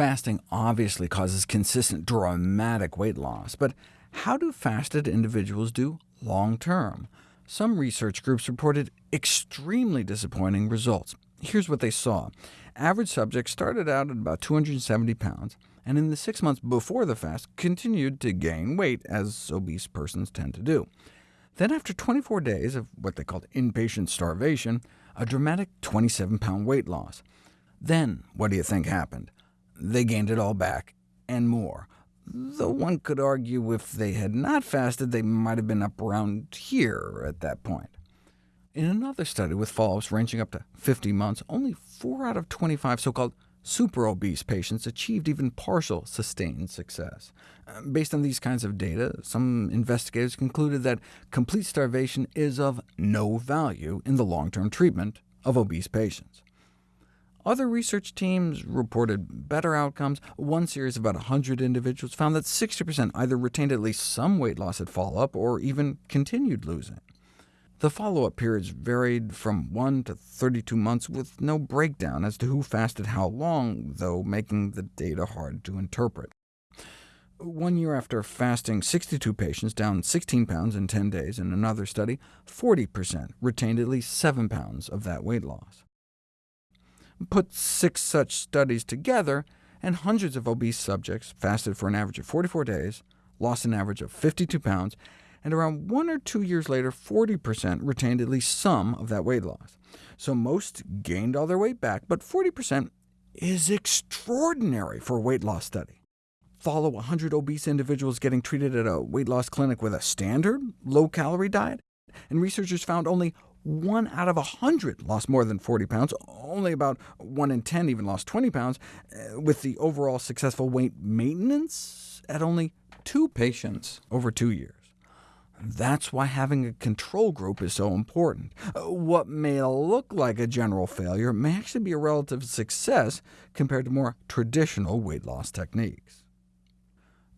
Fasting obviously causes consistent, dramatic weight loss, but how do fasted individuals do long-term? Some research groups reported extremely disappointing results. Here's what they saw. Average subjects started out at about 270 pounds, and in the six months before the fast continued to gain weight, as obese persons tend to do. Then after 24 days of what they called inpatient starvation, a dramatic 27-pound weight loss. Then what do you think happened? They gained it all back, and more. Though one could argue if they had not fasted, they might have been up around here at that point. In another study with follow-ups ranging up to 50 months, only 4 out of 25 so-called super-obese patients achieved even partial sustained success. Uh, based on these kinds of data, some investigators concluded that complete starvation is of no value in the long-term treatment of obese patients. Other research teams reported better outcomes. One series of about 100 individuals found that 60% either retained at least some weight loss at follow-up, or even continued losing. The follow-up periods varied from 1 to 32 months, with no breakdown as to who fasted how long, though making the data hard to interpret. One year after fasting 62 patients down 16 pounds in 10 days in another study, 40% retained at least 7 pounds of that weight loss. Put six such studies together, and hundreds of obese subjects fasted for an average of 44 days, lost an average of 52 pounds, and around one or two years later, 40% retained at least some of that weight loss. So most gained all their weight back, but 40% is extraordinary for a weight loss study. Follow 100 obese individuals getting treated at a weight loss clinic with a standard low-calorie diet, and researchers found only 1 out of 100 lost more than 40 pounds, only about 1 in 10 even lost 20 pounds, uh, with the overall successful weight maintenance at only two patients over two years. That's why having a control group is so important. Uh, what may look like a general failure may actually be a relative success compared to more traditional weight loss techniques.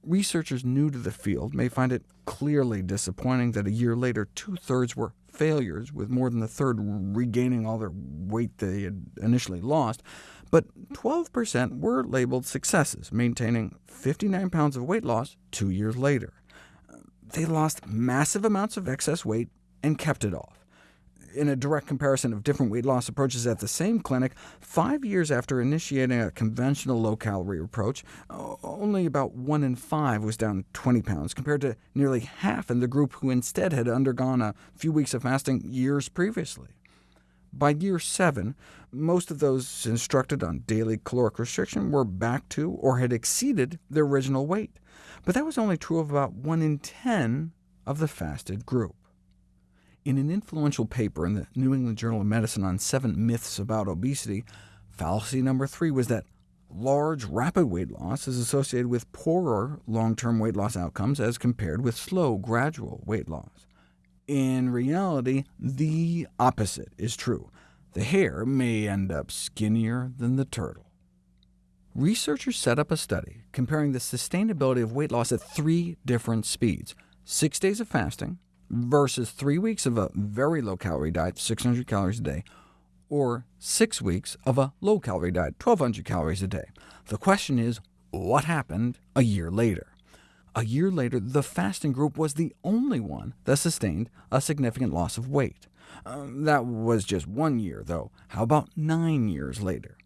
Researchers new to the field may find it clearly disappointing that a year later two-thirds were failures, with more than a third regaining all their weight they had initially lost, but 12% were labeled successes, maintaining 59 pounds of weight loss two years later. They lost massive amounts of excess weight and kept it off. In a direct comparison of different weight loss approaches at the same clinic, five years after initiating a conventional low-calorie approach, only about 1 in 5 was down 20 pounds, compared to nearly half in the group who instead had undergone a few weeks of fasting years previously. By year 7, most of those instructed on daily caloric restriction were back to or had exceeded their original weight but that was only true of about 1 in 10 of the fasted group. In an influential paper in the New England Journal of Medicine on seven myths about obesity, fallacy number three was that large, rapid weight loss is associated with poorer long-term weight loss outcomes as compared with slow, gradual weight loss. In reality, the opposite is true. The hare may end up skinnier than the turtle. Researchers set up a study comparing the sustainability of weight loss at three different speeds, six days of fasting versus three weeks of a very low-calorie diet, 600 calories a day, or six weeks of a low-calorie diet, 1,200 calories a day. The question is, what happened a year later? A year later, the fasting group was the only one that sustained a significant loss of weight. Um, that was just one year, though. How about nine years later?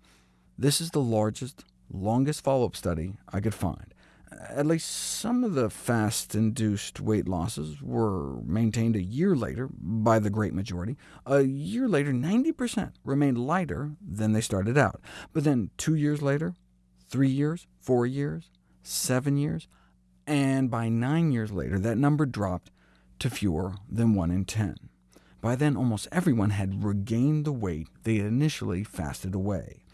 This is the largest longest follow-up study I could find. At least some of the fast-induced weight losses were maintained a year later by the great majority. A year later, 90% remained lighter than they started out. But then two years later, three years, four years, seven years, and by nine years later, that number dropped to fewer than 1 in 10. By then, almost everyone had regained the weight they had initially fasted away.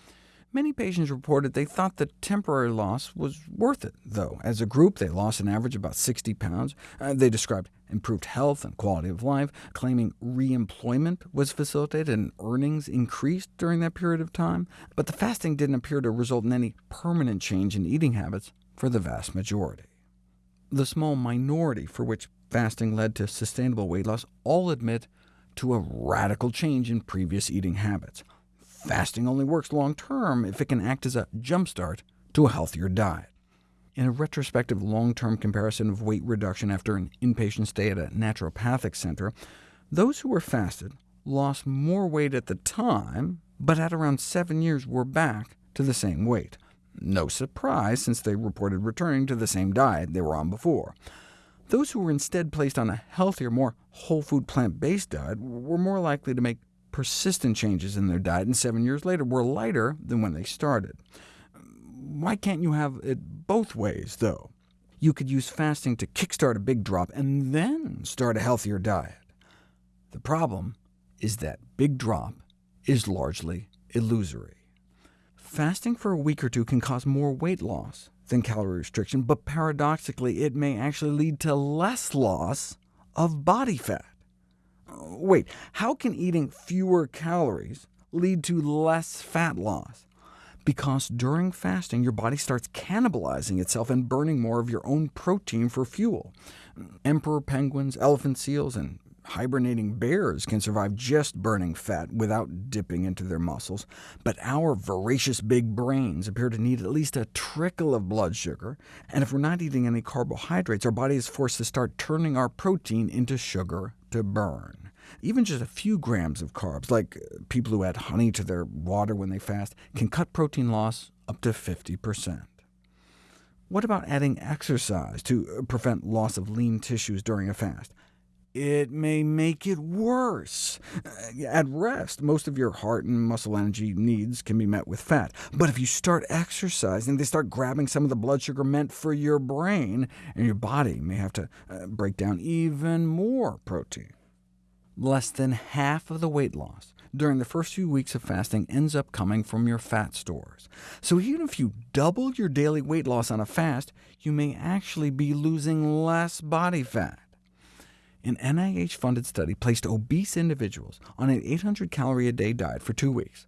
Many patients reported they thought the temporary loss was worth it, though. As a group, they lost an average about 60 pounds. Uh, they described improved health and quality of life, claiming re-employment was facilitated and earnings increased during that period of time. But the fasting didn't appear to result in any permanent change in eating habits for the vast majority. The small minority for which fasting led to sustainable weight loss all admit to a radical change in previous eating habits. Fasting only works long-term if it can act as a jumpstart to a healthier diet. In a retrospective long-term comparison of weight reduction after an inpatient stay at a naturopathic center, those who were fasted lost more weight at the time, but at around seven years were back to the same weight. No surprise, since they reported returning to the same diet they were on before. Those who were instead placed on a healthier, more whole food plant-based diet were more likely to make persistent changes in their diet, and seven years later were lighter than when they started. Why can't you have it both ways, though? You could use fasting to kickstart a big drop, and then start a healthier diet. The problem is that big drop is largely illusory. Fasting for a week or two can cause more weight loss than calorie restriction, but paradoxically it may actually lead to less loss of body fat. Wait, how can eating fewer calories lead to less fat loss? Because during fasting, your body starts cannibalizing itself and burning more of your own protein for fuel. Emperor penguins, elephant seals, and Hibernating bears can survive just burning fat without dipping into their muscles, but our voracious big brains appear to need at least a trickle of blood sugar, and if we're not eating any carbohydrates, our body is forced to start turning our protein into sugar to burn. Even just a few grams of carbs, like uh, people who add honey to their water when they fast, can cut protein loss up to 50%. What about adding exercise to uh, prevent loss of lean tissues during a fast? it may make it worse. Uh, at rest, most of your heart and muscle energy needs can be met with fat. But if you start exercising, they start grabbing some of the blood sugar meant for your brain, and your body may have to break down even more protein. Less than half of the weight loss during the first few weeks of fasting ends up coming from your fat stores. So even if you double your daily weight loss on a fast, you may actually be losing less body fat. An NIH-funded study placed obese individuals on an 800-calorie-a-day diet for two weeks,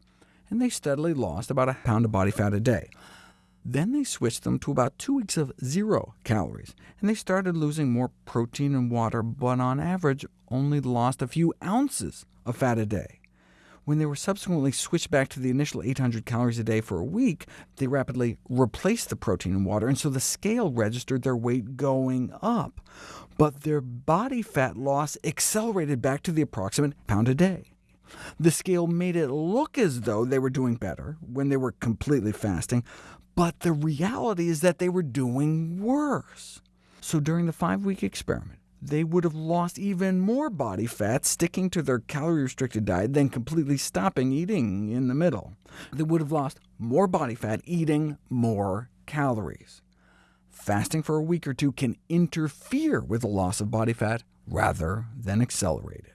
and they steadily lost about a pound of body fat a day. Then they switched them to about two weeks of zero calories, and they started losing more protein and water, but on average only lost a few ounces of fat a day. When they were subsequently switched back to the initial 800 calories a day for a week, they rapidly replaced the protein and water, and so the scale registered their weight going up but their body fat loss accelerated back to the approximate pound a day. The scale made it look as though they were doing better when they were completely fasting, but the reality is that they were doing worse. So during the five-week experiment, they would have lost even more body fat sticking to their calorie-restricted diet than completely stopping eating in the middle. They would have lost more body fat eating more calories fasting for a week or two can interfere with the loss of body fat rather than accelerate it.